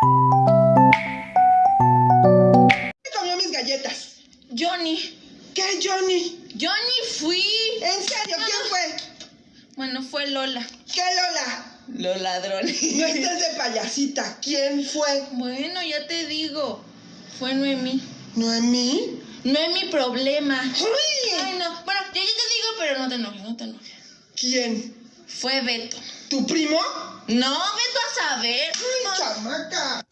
¿Quién comió mis galletas? Johnny. ¿Qué, Johnny? Johnny fui. ¿En serio? ¿Quién fue? Bueno, fue Lola. ¿Qué, Lola? Los ladrones. No estés de payasita. ¿Quién fue? Bueno, ya te digo. Fue Noemí. ¿Noemí? No es mi problema. ¡Ay! Ay, no. Bueno, yo ya te digo, pero no te enojes, no te enojes. ¿Quién? Fue Beto. ¿Tu primo? No, Beto a saber. ¡Ay, chamaca!